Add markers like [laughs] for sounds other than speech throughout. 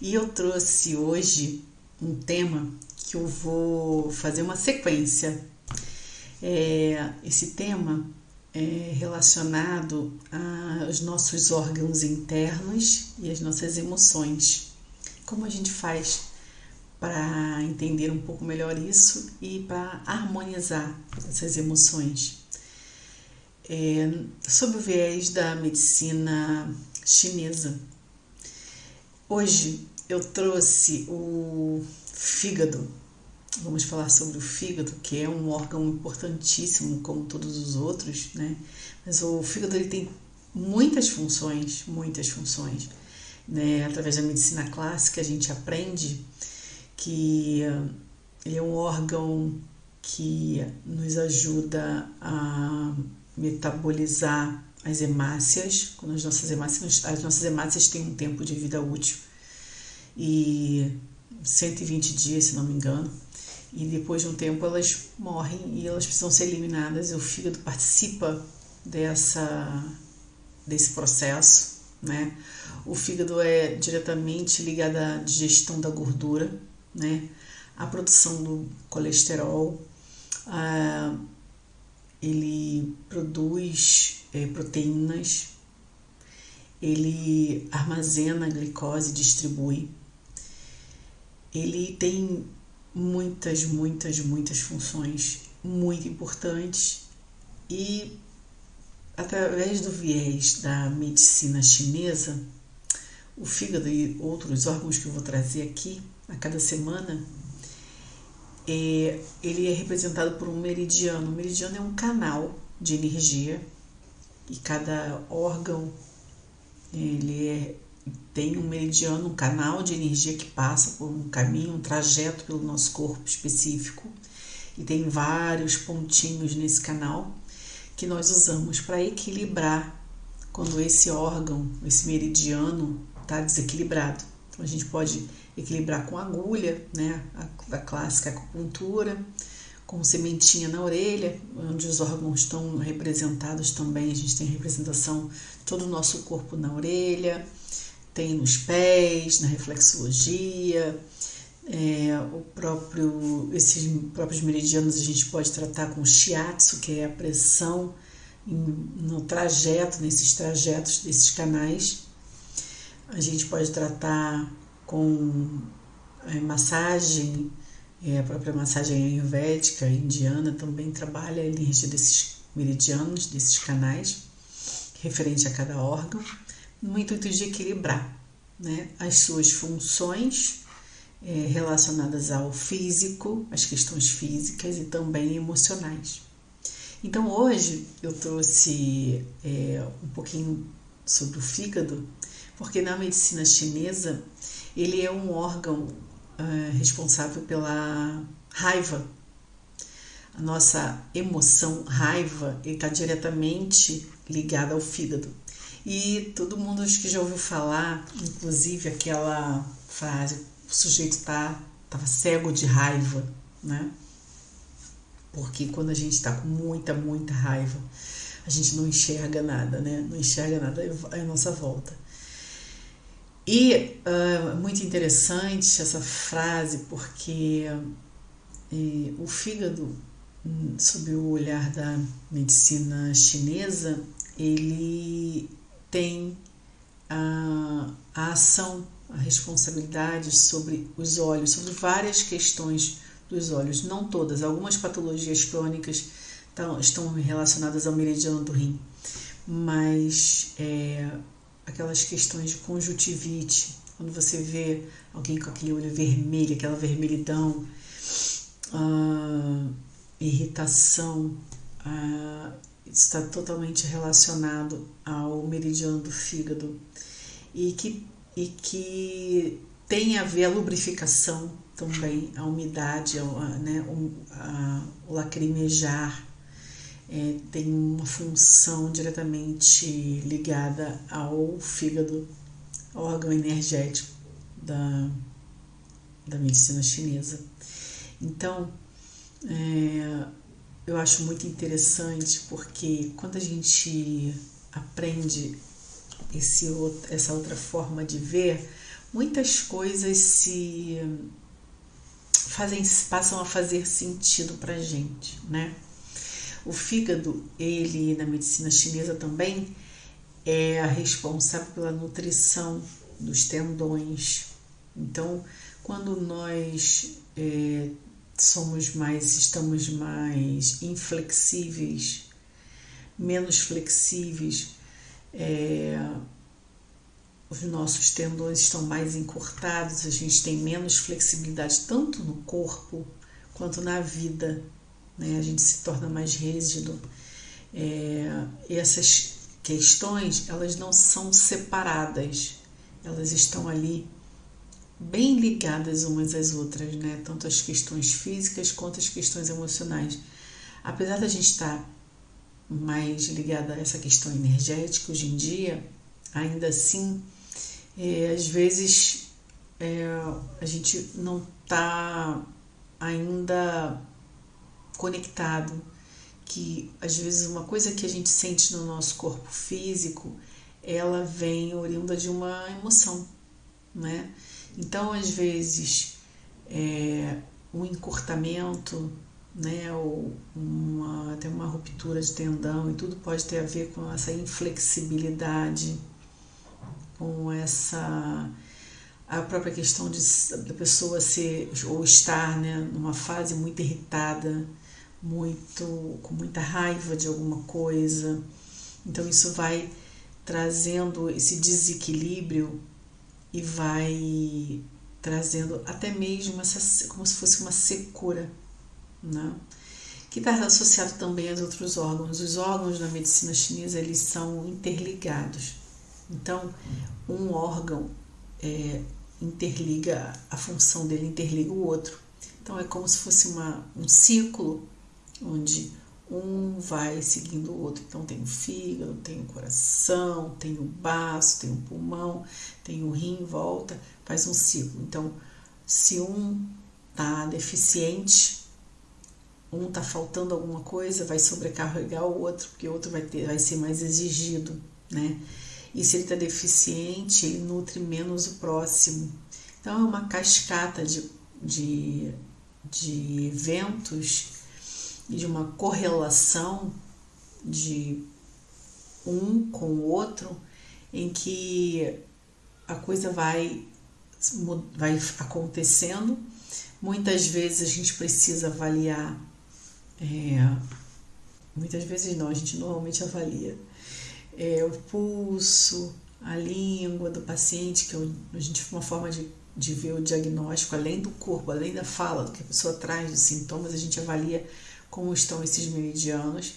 E eu trouxe hoje um tema que eu vou fazer uma sequência. É, esse tema é relacionado aos nossos órgãos internos e as nossas emoções. Como a gente faz para entender um pouco melhor isso e para harmonizar essas emoções. É, sob o viés da medicina chinesa. Hoje eu trouxe o fígado. Vamos falar sobre o fígado, que é um órgão importantíssimo, como todos os outros, né? Mas o fígado ele tem muitas funções, muitas funções. Né? Através da medicina clássica a gente aprende que ele é um órgão que nos ajuda a metabolizar as hemácias, quando as nossas hemácias, as nossas hemácias têm um tempo de vida útil e 120 dias, se não me engano, e depois de um tempo elas morrem e elas precisam ser eliminadas. E o fígado participa dessa desse processo, né? O fígado é diretamente ligado à digestão da gordura, né? A produção do colesterol, a, ele produz é, proteínas, ele armazena a glicose e distribui. Ele tem muitas, muitas, muitas funções muito importantes e através do viés da medicina chinesa, o fígado e outros órgãos que eu vou trazer aqui a cada semana, é, ele é representado por um meridiano. O meridiano é um canal de energia e cada órgão ele é, tem um meridiano, um canal de energia que passa por um caminho, um trajeto pelo nosso corpo específico e tem vários pontinhos nesse canal que nós usamos para equilibrar quando esse órgão, esse meridiano está desequilibrado. Então a gente pode equilibrar com agulha, né, a, a clássica acupuntura, com sementinha na orelha, onde os órgãos estão representados também. A gente tem representação de todo o nosso corpo na orelha, tem nos pés, na reflexologia, é, o próprio, esses próprios meridianos a gente pode tratar com shiatsu, que é a pressão no trajeto, nesses trajetos desses canais. A gente pode tratar com é, massagem, é, a própria massagem ayurvédica indiana também trabalha a energia desses meridianos, desses canais, referente a cada órgão, no intuito de equilibrar né, as suas funções é, relacionadas ao físico, as questões físicas e também emocionais. Então hoje eu trouxe é, um pouquinho sobre o fígado, porque na medicina chinesa ele é um órgão uh, responsável pela raiva. A nossa emoção raiva está diretamente ligada ao fígado. E todo mundo acho que já ouviu falar, inclusive aquela frase, o sujeito tá tava cego de raiva, né? Porque quando a gente está com muita, muita raiva, a gente não enxerga nada, né? Não enxerga nada à nossa volta. E uh, muito interessante essa frase, porque uh, o fígado, hum, sob o olhar da medicina chinesa, ele tem a, a ação, a responsabilidade sobre os olhos, sobre várias questões dos olhos, não todas, algumas patologias crônicas estão relacionadas ao meridiano do rim, mas é, aquelas questões de conjuntivite, quando você vê alguém com aquele olho vermelho, aquela vermelhidão, ah, irritação, ah, está totalmente relacionado ao meridiano do fígado e que, e que tem a ver a lubrificação também, a umidade, a, né, a, o lacrimejar, é, tem uma função diretamente ligada ao fígado, órgão energético da, da medicina chinesa. Então, é, eu acho muito interessante porque quando a gente aprende esse, essa outra forma de ver, muitas coisas se fazem passam a fazer sentido para gente, né? O fígado, ele na medicina chinesa também é responsável pela nutrição dos tendões. Então, quando nós é, somos mais, estamos mais inflexíveis, menos flexíveis, é, os nossos tendões estão mais encurtados, a gente tem menos flexibilidade tanto no corpo quanto na vida, né? a gente se torna mais rígido. É, essas questões elas não são separadas, elas estão ali bem ligadas umas às outras, né? tanto as questões físicas quanto as questões emocionais. Apesar da gente estar mais ligada a essa questão energética hoje em dia, ainda assim é, às vezes é, a gente não está ainda conectado, que às vezes uma coisa que a gente sente no nosso corpo físico, ela vem oriunda de uma emoção, né? Então, às vezes, é, um encurtamento, né, ou uma, até uma ruptura de tendão, e tudo pode ter a ver com essa inflexibilidade com essa a própria questão de da pessoa ser ou estar né, numa fase muito irritada, muito com muita raiva de alguma coisa. Então isso vai trazendo esse desequilíbrio e vai trazendo até mesmo essa como se fosse uma secura, né? que está associado também aos outros órgãos. Os órgãos na medicina chinesa eles são interligados. Então, um órgão é, interliga, a função dele interliga o outro. Então, é como se fosse uma, um ciclo onde um vai seguindo o outro. Então, tem o fígado, tem o coração, tem o baço, tem o pulmão, tem o rim em volta, faz um ciclo. Então, se um está deficiente, um está faltando alguma coisa, vai sobrecarregar o outro, porque o outro vai, ter, vai ser mais exigido, né? E se ele está deficiente, ele nutre menos o próximo. Então é uma cascata de, de, de eventos de uma correlação de um com o outro em que a coisa vai, vai acontecendo. Muitas vezes a gente precisa avaliar, é, muitas vezes não, a gente normalmente avalia é, o pulso, a língua do paciente, que é a gente uma forma de, de ver o diagnóstico, além do corpo, além da fala, do que a pessoa traz, dos sintomas, a gente avalia como estão esses meridianos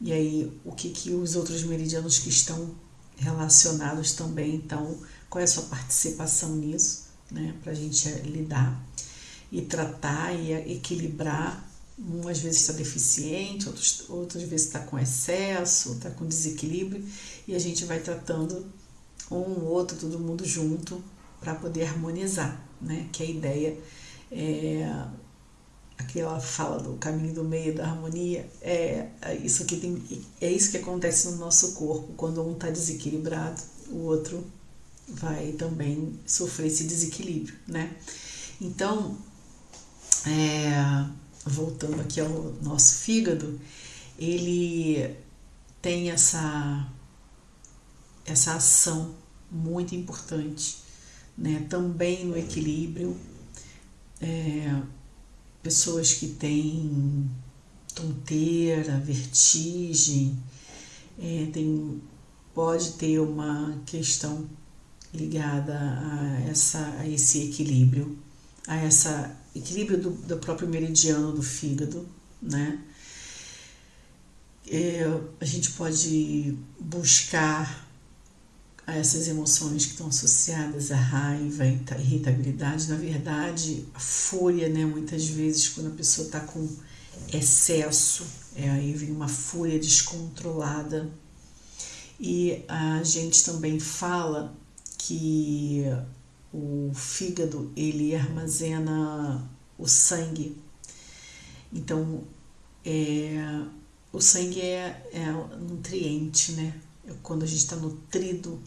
e aí o que, que os outros meridianos que estão relacionados também, então qual é a sua participação nisso, né, para a gente lidar e tratar e equilibrar um às vezes está deficiente, outros, outras vezes está com excesso, está com desequilíbrio, e a gente vai tratando um, outro, todo mundo junto, para poder harmonizar, né? Que a ideia é aquela fala do caminho do meio da harmonia é, é isso que tem é isso que acontece no nosso corpo quando um está desequilibrado o outro vai também sofrer esse desequilíbrio né então é, voltando aqui ao nosso fígado, ele tem essa, essa ação muito importante, né? também no equilíbrio. É, pessoas que têm tonteira, vertigem, é, tem, pode ter uma questão ligada a, essa, a esse equilíbrio, a essa equilíbrio do, do próprio meridiano do fígado, né? É, a gente pode buscar essas emoções que estão associadas à raiva, à irritabilidade, na verdade, a fúria, né? Muitas vezes, quando a pessoa está com excesso, é, aí vem uma fúria descontrolada. E a gente também fala que o fígado ele armazena o sangue. Então, é, o sangue é, é nutriente, né? Quando a gente está nutrido,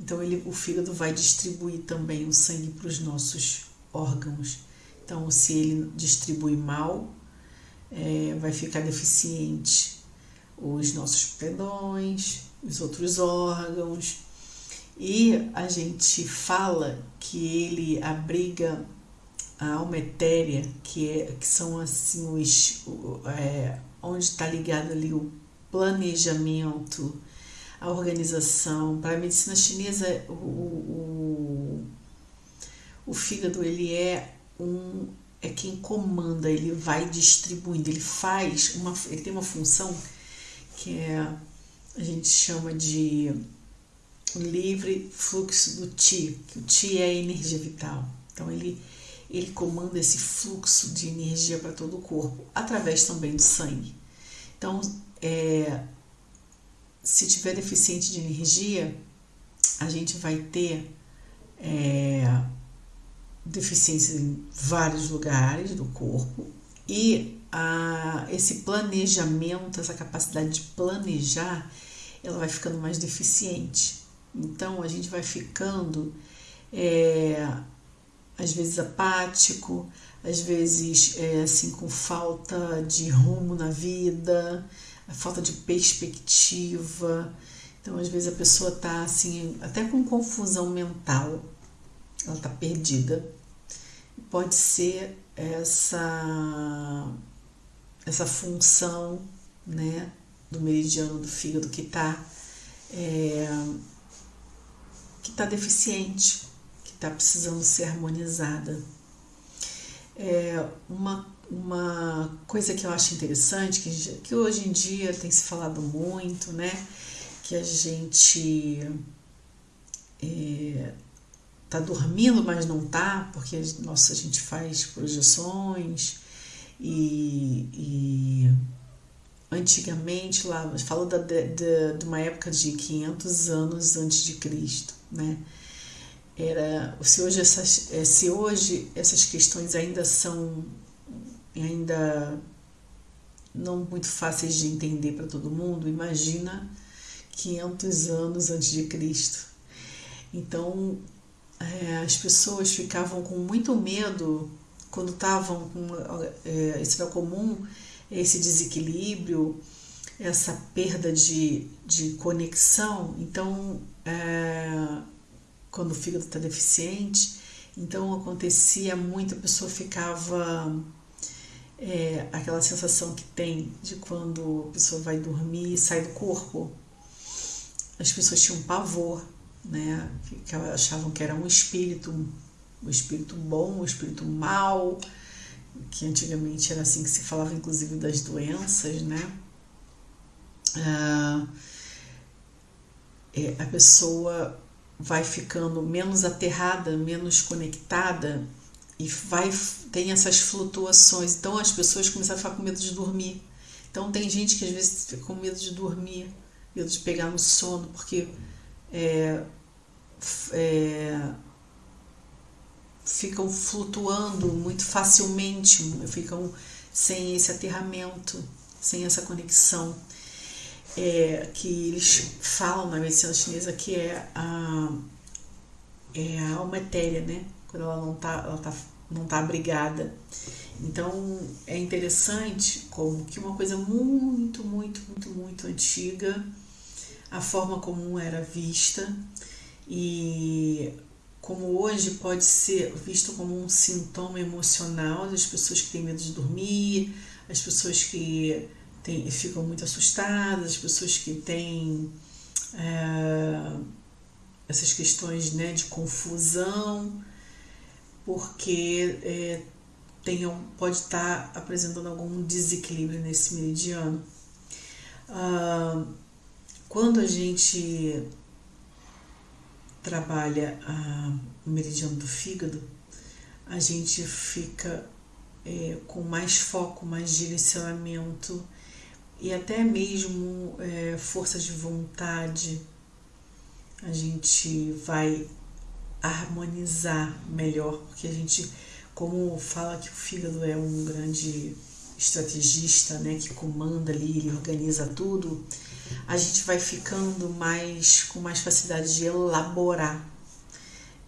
Então ele, o fígado vai distribuir também o sangue para os nossos órgãos. Então, se ele distribui mal, é, vai ficar deficiente os nossos tendões, os outros órgãos. E a gente fala que ele abriga a alma etérea, que, é, que são assim os. É, onde está ligado ali o planejamento, a organização. Para a medicina chinesa, o, o, o fígado ele é um é quem comanda, ele vai distribuindo, ele faz uma, ele tem uma função que é a gente chama de livre fluxo do Ti, que o Ti é a energia vital. Então ele ele comanda esse fluxo de energia para todo o corpo, através também do sangue. Então, é, se tiver deficiente de energia, a gente vai ter é, deficiências em vários lugares do corpo e a, esse planejamento, essa capacidade de planejar, ela vai ficando mais deficiente. Então a gente vai ficando é, às vezes apático, às vezes é, assim com falta de rumo na vida, falta de perspectiva. Então às vezes a pessoa está assim até com confusão mental, ela está perdida. Pode ser essa essa função, né, do meridiano do fígado que está é, que está deficiente está precisando ser harmonizada. É uma, uma coisa que eu acho interessante, que, que hoje em dia tem se falado muito, né? Que a gente é, tá dormindo, mas não tá, porque nossa, a gente faz projeções e, e antigamente lá, falou da, de, de uma época de 500 anos antes de Cristo, né? era se hoje essas é, se hoje essas questões ainda são ainda não muito fáceis de entender para todo mundo imagina 500 anos antes de Cristo então é, as pessoas ficavam com muito medo quando estavam com é, era comum esse desequilíbrio essa perda de, de conexão então é, quando o fígado está deficiente. Então acontecia muito, a pessoa ficava é, aquela sensação que tem de quando a pessoa vai dormir e sai do corpo. As pessoas tinham pavor, né? achavam que era um espírito, um espírito bom, um espírito mau, que antigamente era assim que se falava, inclusive das doenças, né? Ah, é, a pessoa vai ficando menos aterrada, menos conectada e vai tem essas flutuações. Então as pessoas começam a ficar com medo de dormir. Então tem gente que às vezes fica com medo de dormir, medo de pegar no sono, porque é, é, ficam flutuando muito facilmente, ficam sem esse aterramento, sem essa conexão é, que eles falam na medicina chinesa que é a, é a alma etérea, né? Quando ela não está ela tá, não tá abrigada. Então é interessante como que uma coisa muito, muito, muito, muito antiga, a forma como era vista e como hoje pode ser visto como um sintoma emocional das pessoas que têm medo de dormir, as pessoas que tem, ficam muito assustadas, as pessoas que têm é, essas questões né, de confusão, porque é, tenham, pode estar apresentando algum desequilíbrio nesse meridiano. Ah, quando a gente trabalha ah, o meridiano do fígado, a gente fica é, com mais foco, mais direcionamento e até mesmo é, força de vontade, a gente vai harmonizar melhor, porque a gente, como fala que o fígado é um grande estrategista, né, que comanda ali, ele organiza tudo, a gente vai ficando mais com mais facilidade de elaborar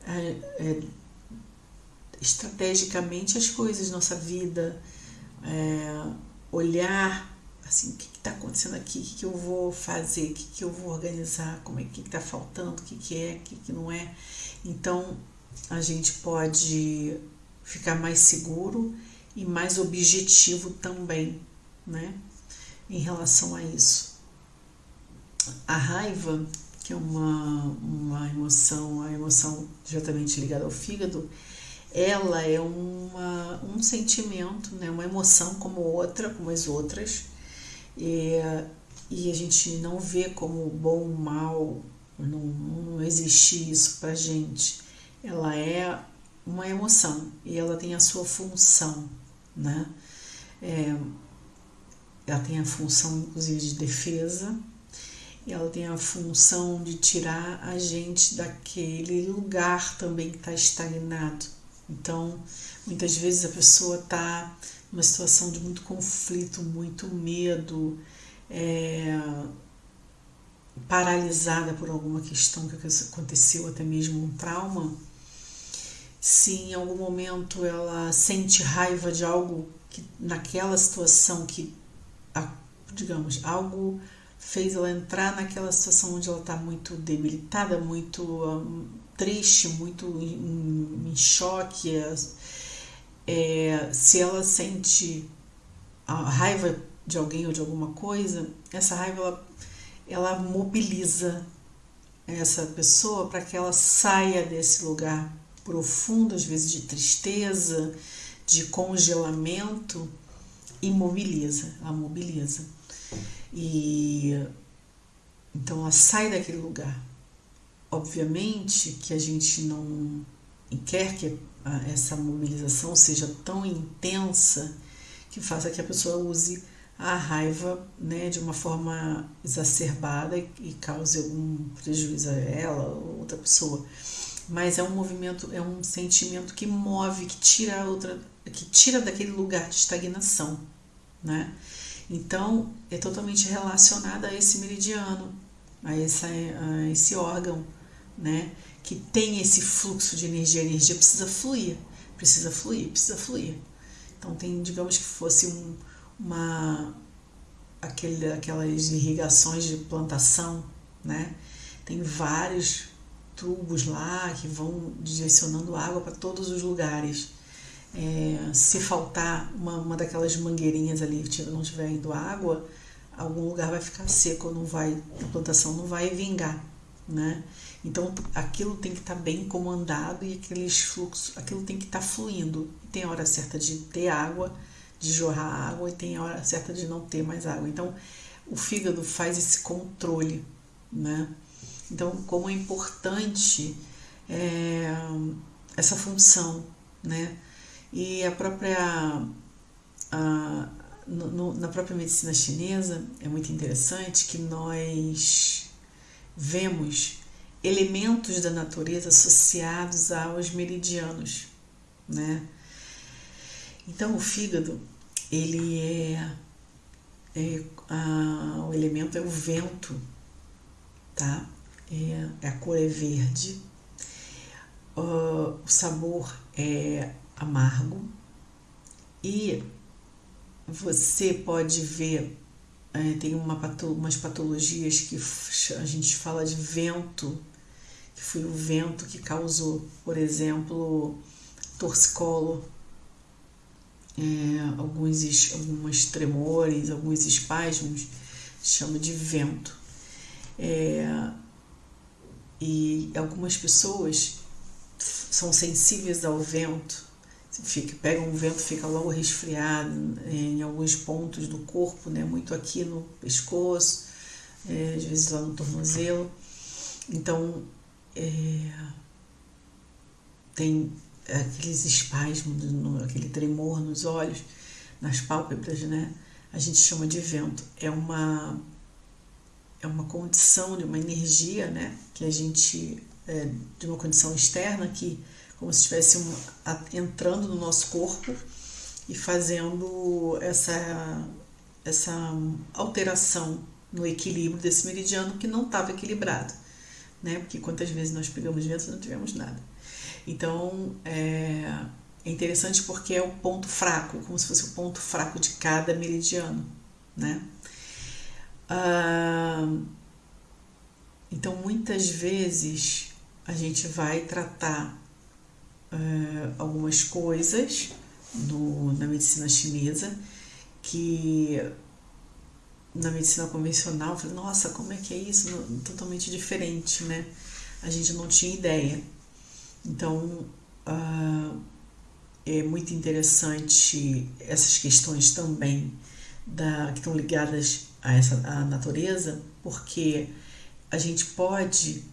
é, é, estrategicamente as coisas, nossa vida, é, olhar assim, o que está acontecendo aqui, o que, eu vou fazer, o que, eu vou organizar, como é que está faltando, o que, é, o que não é. Então a gente pode ficar mais seguro e mais objetivo também, né? Em relação a isso. A raiva, que é uma, uma emoção, a emoção diretamente ligada ao fígado, ela é uma, um sentimento, né? uma emoção como outra, como as outras, e, e a gente não vê como bom ou mal, não, não existe isso pra gente. Ela é uma emoção e ela tem a sua função, né? É, ela tem a função, inclusive, de defesa, ela tem a função de tirar a gente daquele lugar também que está estagnado. Então, muitas vezes a pessoa está numa situação de muito conflito, muito medo, é, paralisada por alguma questão que aconteceu, até mesmo um trauma se em algum momento ela sente raiva de algo que naquela situação que, digamos, algo fez ela entrar naquela situação onde ela está muito debilitada, muito um, triste, muito em, em choque. É, é, se ela sente a raiva de alguém ou de alguma coisa, essa raiva ela, ela mobiliza essa pessoa para que ela saia desse lugar profundo, às vezes de tristeza, de congelamento, e mobiliza, ela mobiliza. E então ela sai daquele lugar. Obviamente que a gente não quer que essa mobilização seja tão intensa que faça que a pessoa use a raiva né, de uma forma exacerbada e cause algum prejuízo a ela ou outra pessoa mas é um movimento, é um sentimento que move, que tira a outra, que tira daquele lugar de estagnação, né? Então, é totalmente relacionada a esse meridiano, a, essa, a esse órgão, né? Que tem esse fluxo de energia. A energia precisa fluir, precisa fluir, precisa fluir. Então, tem, digamos que fosse um, uma, aquele, aquelas irrigações de plantação, né? Tem vários tubos lá que vão direcionando água para todos os lugares. É, se faltar uma, uma daquelas mangueirinhas ali não estiver indo água, algum lugar vai ficar seco, não vai, a plantação não vai vingar, né? Então aquilo tem que estar tá bem comandado e aqueles fluxos, aquilo tem que estar tá fluindo. Tem hora certa de ter água, de jorrar água e tem a hora certa de não ter mais água. Então o fígado faz esse controle, né? Então, como é importante é, essa função, né? E a própria a, no, na própria medicina chinesa é muito interessante que nós vemos elementos da natureza associados aos meridianos, né? Então o fígado ele é, é a, o elemento é o vento, tá? é, a cor é verde, uh, o sabor é amargo. E você pode ver, é, tem uma, umas patologias que a gente fala de vento, que foi o vento que causou, por exemplo, torcicolo, é, alguns, alguns tremores, alguns espasmos, chama de vento. É, e algumas pessoas são sensíveis ao vento, fica, pegam um vento, fica logo resfriado em alguns pontos do corpo, né? muito aqui no pescoço, é, às vezes lá no tornozelo. Então, é, tem aqueles espasmos, aquele tremor nos olhos, nas pálpebras, né? A gente chama de vento. É uma é uma condição de uma energia, né? Que a gente é, de uma condição externa que como se estivesse um, a, entrando no nosso corpo e fazendo essa essa alteração no equilíbrio desse meridiano que não estava equilibrado, né? Porque quantas vezes nós pegamos vento e não tivemos nada. Então, é, é interessante porque é o ponto fraco, como se fosse o ponto fraco de cada meridiano, né? Ah, então, muitas vezes a gente vai tratar uh, algumas coisas no, na medicina chinesa que na medicina convencional, falei, nossa, como é que é isso? Totalmente diferente, né? A gente não tinha ideia. Então, uh, é muito interessante essas questões também da, que estão ligadas a essa a natureza, porque a gente pode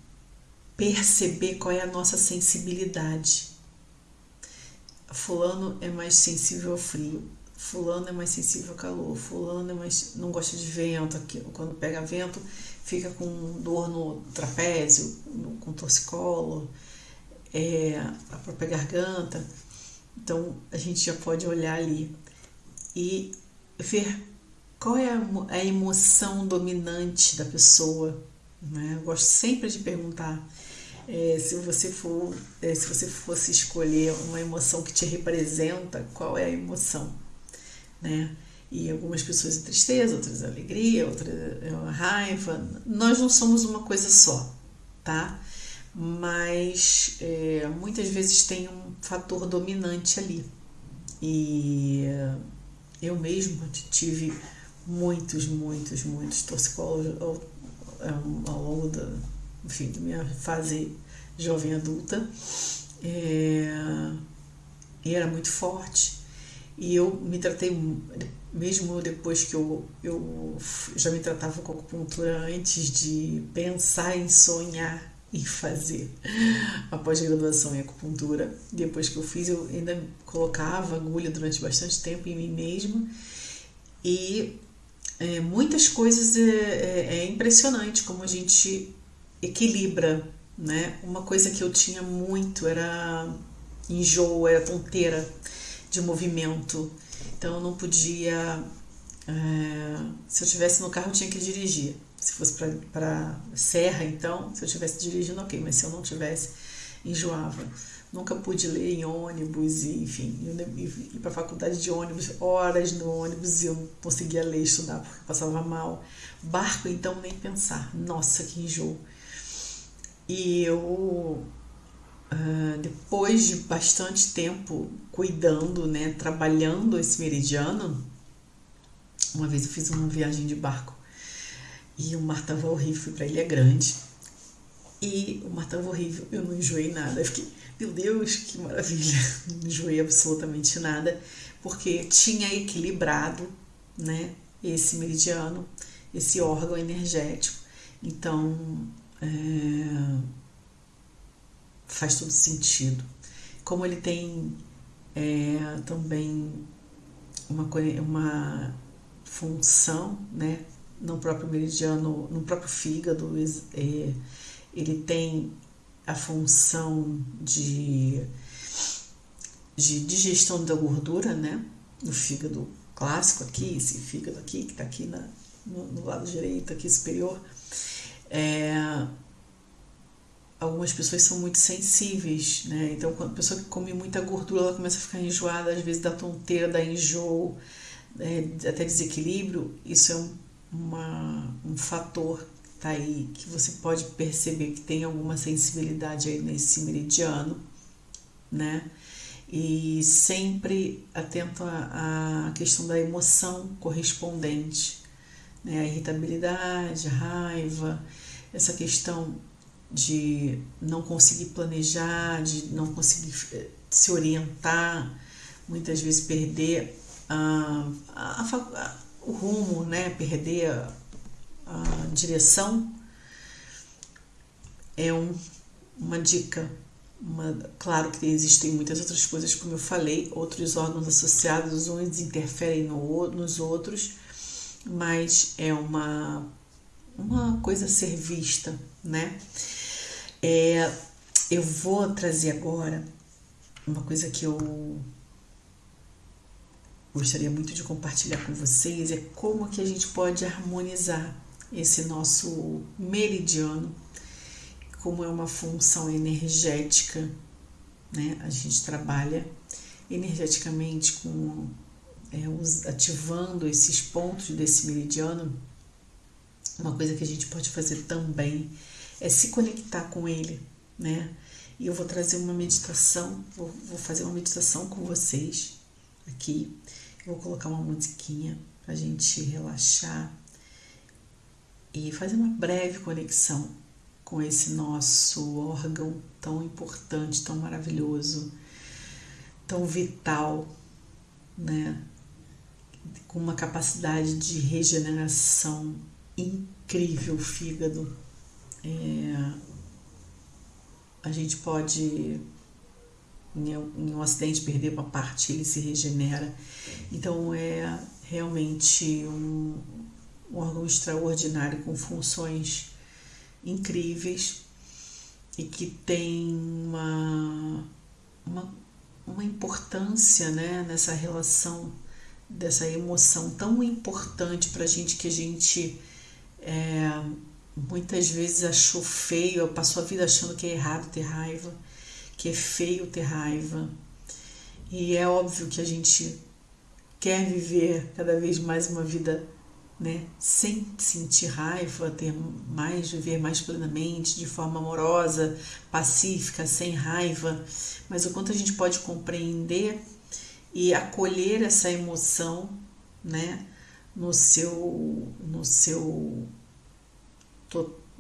perceber qual é a nossa sensibilidade. Fulano é mais sensível ao frio, fulano é mais sensível ao calor, fulano é mais não gosta de vento, quando pega vento fica com dor no trapézio, com torcicolo, é, a própria garganta. Então a gente já pode olhar ali e ver qual é a emoção dominante da pessoa né? Eu gosto sempre de perguntar é, se você for, é, se você fosse escolher uma emoção que te representa, qual é a emoção, né? E algumas pessoas é tristeza, outras alegria, outras é raiva. Nós não somos uma coisa só, tá? Mas é, muitas vezes tem um fator dominante ali. E eu mesmo tive muitos, muitos, muitos torcicólogos ao longo da, enfim, da minha fase jovem adulta. É, e era muito forte. E eu me tratei, mesmo depois que eu, eu já me tratava com acupuntura antes de pensar em sonhar em fazer a pós-graduação em acupuntura. Depois que eu fiz, eu ainda colocava agulha durante bastante tempo em mim mesma. E é, muitas coisas é, é, é impressionante como a gente equilibra, né? Uma coisa que eu tinha muito era enjoo, era tonteira de movimento. Então eu não podia. É, se eu estivesse no carro, eu tinha que dirigir. Se fosse para serra, então, se eu estivesse dirigindo, ok, mas se eu não tivesse, enjoava nunca pude ler em ônibus, e, enfim, ir para a faculdade de ônibus, horas no ônibus e eu não conseguia ler estudar porque passava mal. Barco, então, nem pensar. Nossa, que enjoo. E eu, uh, depois de bastante tempo cuidando, né, trabalhando esse meridiano, uma vez eu fiz uma viagem de barco e o mar estava horrível, fui para Ilha Grande e o mar estava horrível, eu não enjoei nada, eu fiquei meu Deus, que maravilha! [laughs] Não enjoei absolutamente nada, porque tinha equilibrado né, esse meridiano, esse órgão energético. Então, é, faz todo sentido. Como ele tem é, também uma, uma função né, no próprio meridiano, no próprio fígado, é, ele tem a função de, de digestão da gordura, né? No fígado clássico aqui, esse fígado aqui, que está aqui na, no, no, lado direito, aqui superior. É, algumas pessoas são muito sensíveis, né? Então, quando a pessoa que come muita gordura, ela começa a ficar enjoada, às vezes dá tonteira, dá enjoo, é, até desequilíbrio. Isso é um, uma, um fator tá aí, que você pode perceber que tem alguma sensibilidade aí nesse meridiano, né? E sempre atento à questão da emoção correspondente, né? A irritabilidade, a raiva, essa questão de não conseguir planejar, de não conseguir eh, se orientar, muitas vezes perder a, a, a, o rumo, né? Perder a, a direção é um, uma dica. Uma, claro que existem muitas outras coisas, como eu falei, outros órgãos associados, uns interferem no, nos outros, mas é uma, uma coisa a ser vista, né? É, eu vou trazer agora uma coisa que eu gostaria muito de compartilhar com vocês, é como que a gente pode harmonizar esse nosso meridiano, como é uma função energética, né? A gente trabalha energeticamente com é, ativando esses pontos desse meridiano. Uma coisa que a gente pode fazer também é se conectar com ele, né? E eu vou trazer uma meditação, vou, vou fazer uma meditação com vocês aqui. Vou colocar uma musiquinha para a gente relaxar e fazer uma breve conexão com esse nosso órgão tão importante, tão maravilhoso, tão vital, né? Com uma capacidade de regeneração incrível, fígado. É, a gente pode em um acidente perder uma parte, ele se regenera. Então é realmente um, um órgão extraordinário com funções incríveis e que tem uma, uma, uma importância né, nessa relação dessa emoção tão importante para a gente que a gente é, muitas vezes achou feio, passou a vida achando que é errado ter raiva, que é feio ter raiva. E é óbvio que a gente quer viver cada vez mais uma vida né, sem sentir raiva, ter mais, viver mais plenamente, de forma amorosa, pacífica, sem raiva, mas o quanto a gente pode compreender e acolher essa emoção, né, no seu, no seu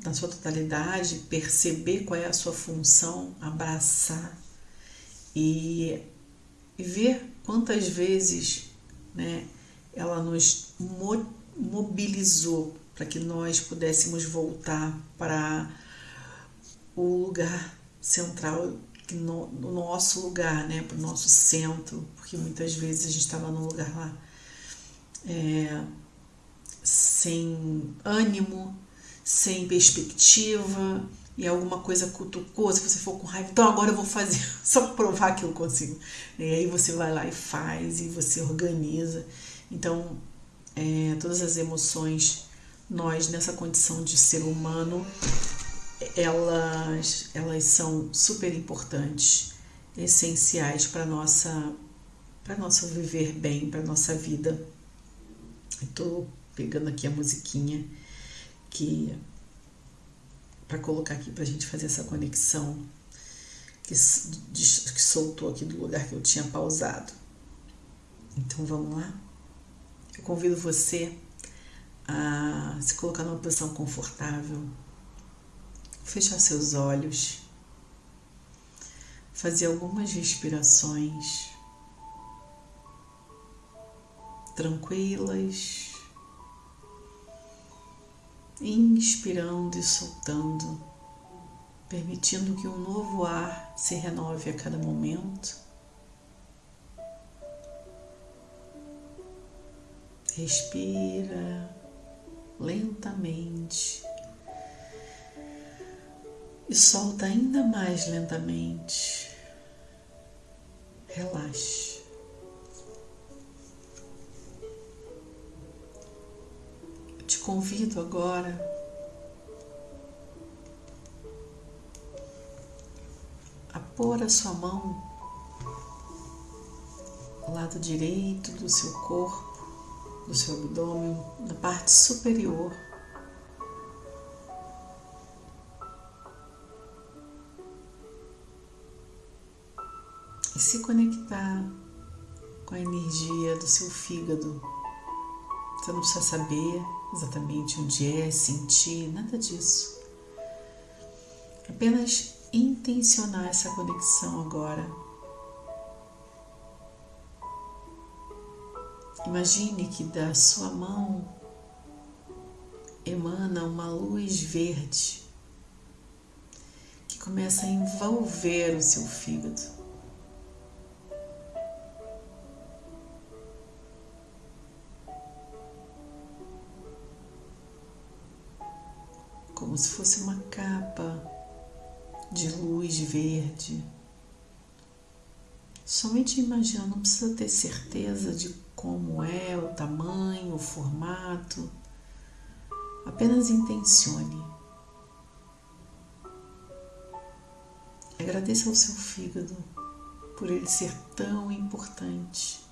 na sua totalidade, perceber qual é a sua função, abraçar e, e ver quantas vezes né, ela nos mobilizou para que nós pudéssemos voltar para o lugar central, no, no nosso lugar, né, para o nosso centro, porque muitas vezes a gente estava num lugar lá é, sem ânimo, sem perspectiva e alguma coisa cutucou, se você for com raiva, então agora eu vou fazer, [laughs] só provar que eu consigo. E aí você vai lá e faz, e você organiza. Então, é, todas as emoções, nós nessa condição de ser humano, elas, elas são super importantes, essenciais para nossa para nosso viver bem, para nossa vida. Estou pegando aqui a musiquinha que para colocar aqui para a gente fazer essa conexão que, que soltou aqui do lugar que eu tinha pausado. Então vamos lá? Eu convido você a se colocar numa posição confortável, fechar seus olhos, fazer algumas respirações tranquilas inspirando e soltando, permitindo que um novo ar se renove a cada momento. Respira lentamente e solta ainda mais lentamente. Relaxe. Convido agora a pôr a sua mão ao lado direito do seu corpo, do seu abdômen, na parte superior. E se conectar com a energia do seu fígado. Você não precisa saber exatamente onde é, sentir, nada disso. Apenas intencionar essa conexão agora. Imagine que da sua mão emana uma luz verde que começa a envolver o seu fígado. Como se fosse uma capa de luz verde. Somente imagina, não precisa ter certeza de como é o tamanho, o formato, Apenas intencione. Agradeça ao seu fígado por ele ser tão importante.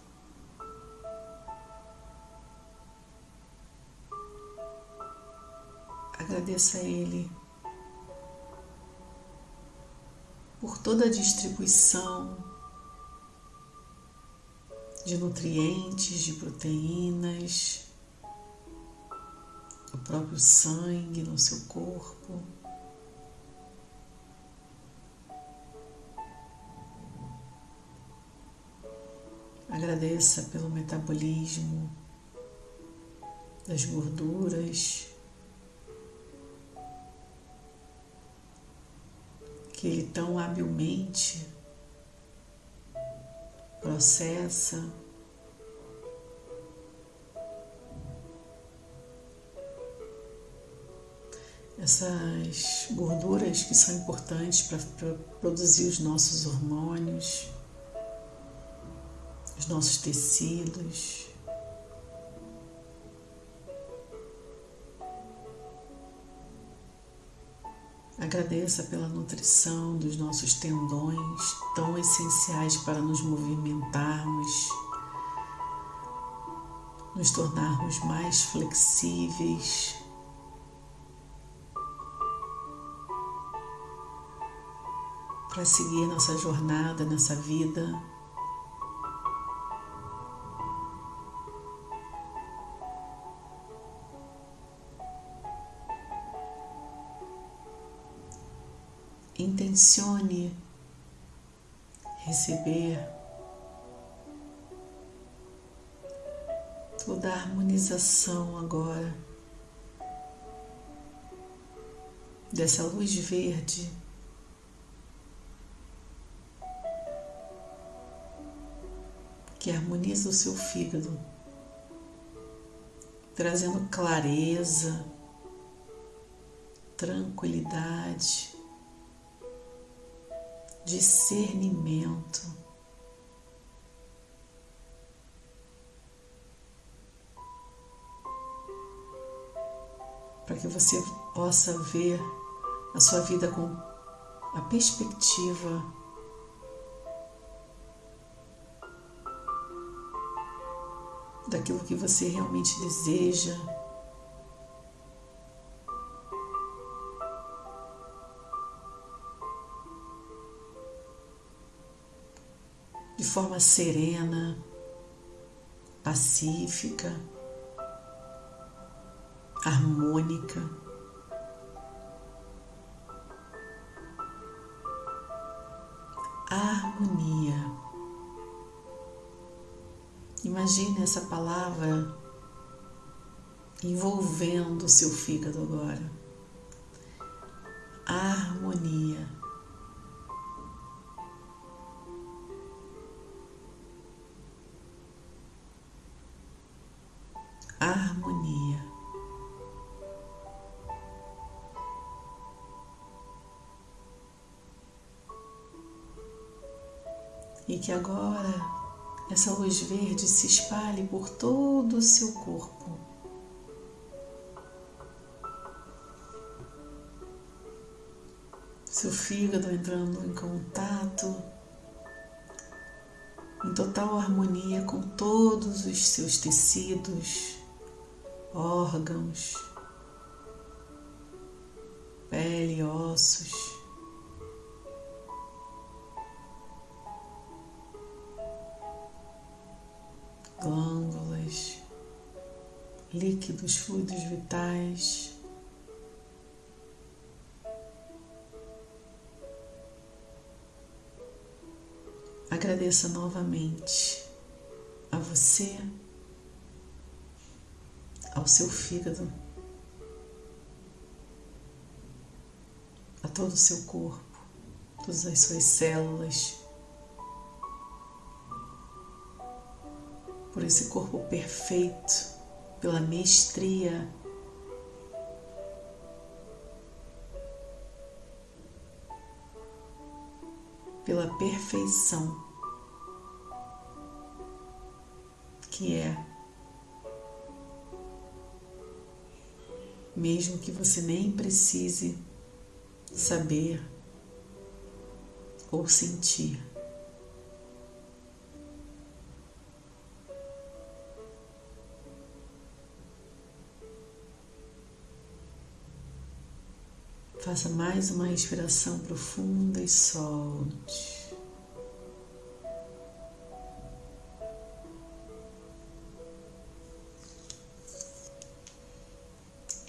Agradeça a ele por toda a distribuição de nutrientes, de proteínas, o próprio sangue no seu corpo. Agradeça pelo metabolismo das gorduras que ele tão habilmente processa. Essas gorduras que são importantes para produzir os nossos hormônios, os nossos tecidos. Agradeça pela nutrição dos nossos tendões, tão essenciais para nos movimentarmos, nos tornarmos mais flexíveis. Para seguir nossa jornada nessa vida. Intencione receber toda a harmonização agora dessa luz verde. Que harmoniza o seu fígado, trazendo clareza, tranquilidade, discernimento. Para que você possa ver a sua vida com a perspectiva daquilo que você realmente deseja. Forma serena, pacífica, harmônica. Harmonia. Imagine essa palavra envolvendo o seu fígado agora. Harmonia. Que agora essa luz verde se espalhe por todo o seu corpo. Seu fígado entrando em contato, em total harmonia com todos os seus tecidos, órgãos, pele, ossos. Glândulas, líquidos, fluidos vitais. Agradeça novamente a você ao seu fígado, a todo o seu corpo, todas as suas células, por esse corpo perfeito, pela mestria. Pela perfeição que é mesmo que você nem precise saber ou sentir. Faça mais uma respiração profunda e solte.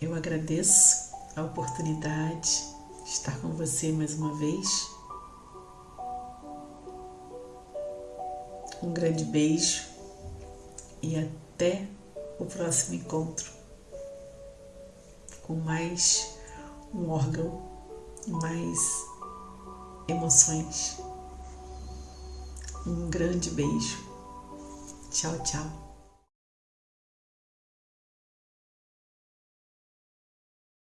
Eu agradeço a oportunidade de estar com você mais uma vez. Um grande beijo e até o próximo encontro com mais um órgão mais emoções. Um grande beijo. Tchau, tchau.